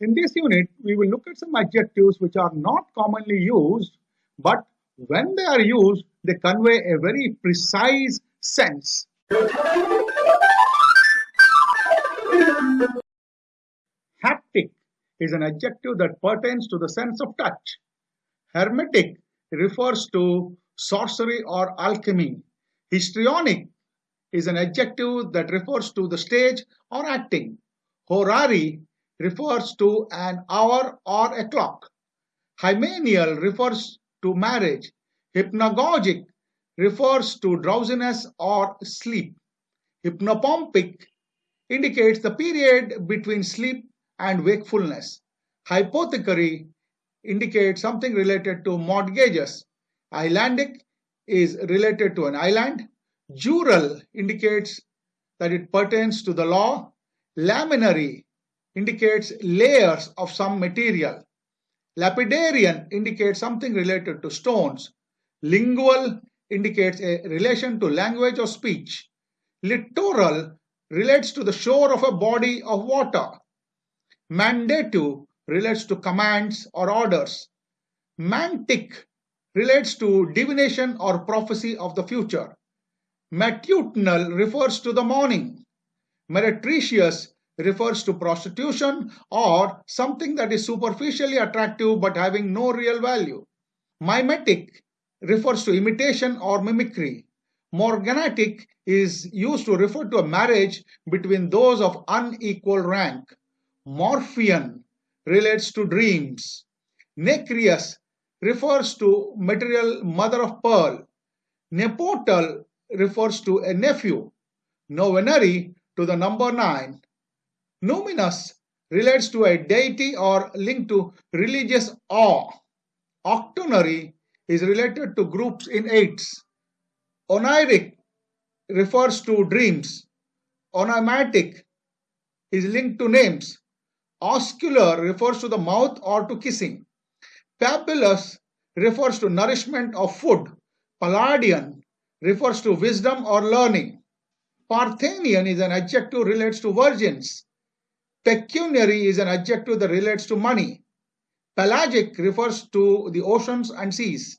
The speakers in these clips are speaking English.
In this unit, we will look at some adjectives which are not commonly used, but when they are used, they convey a very precise sense. Haptic is an adjective that pertains to the sense of touch. Hermetic refers to sorcery or alchemy. Histrionic is an adjective that refers to the stage or acting. Horary refers to an hour or a clock. Hymeneal refers to marriage. Hypnagogic refers to drowsiness or sleep. Hypnopompic indicates the period between sleep and wakefulness. Hypothecary indicates something related to mortgages. Islandic is related to an island. Jural indicates that it pertains to the law. Laminary indicates layers of some material. Lapidarian indicates something related to stones. Lingual indicates a relation to language or speech. Littoral relates to the shore of a body of water. Mandative relates to commands or orders. Mantic relates to divination or prophecy of the future. Matutinal refers to the morning. Meretricious refers to prostitution or something that is superficially attractive but having no real value. Mimetic refers to imitation or mimicry. Morganatic is used to refer to a marriage between those of unequal rank. Morphean relates to dreams. Nacreous refers to material mother of pearl. Nepotal refers to a nephew. Novenary to the number 9. Numinous relates to a deity or linked to religious awe. Octonary is related to groups in eights. Oneiric refers to dreams. Onomatic is linked to names. Oscular refers to the mouth or to kissing. Pabulous refers to nourishment of food. Palladian refers to wisdom or learning. Parthenian is an adjective relates to virgins. Pecuniary is an adjective that relates to money. Pelagic refers to the oceans and seas.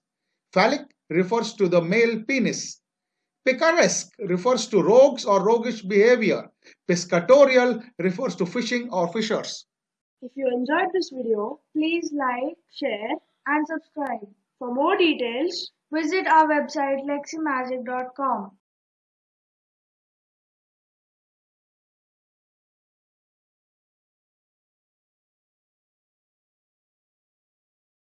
Phallic refers to the male penis. Picaresque refers to rogues or roguish behavior. Piscatorial refers to fishing or fishers. If you enjoyed this video, please like, share and subscribe. For more details, visit our website leximagic.com.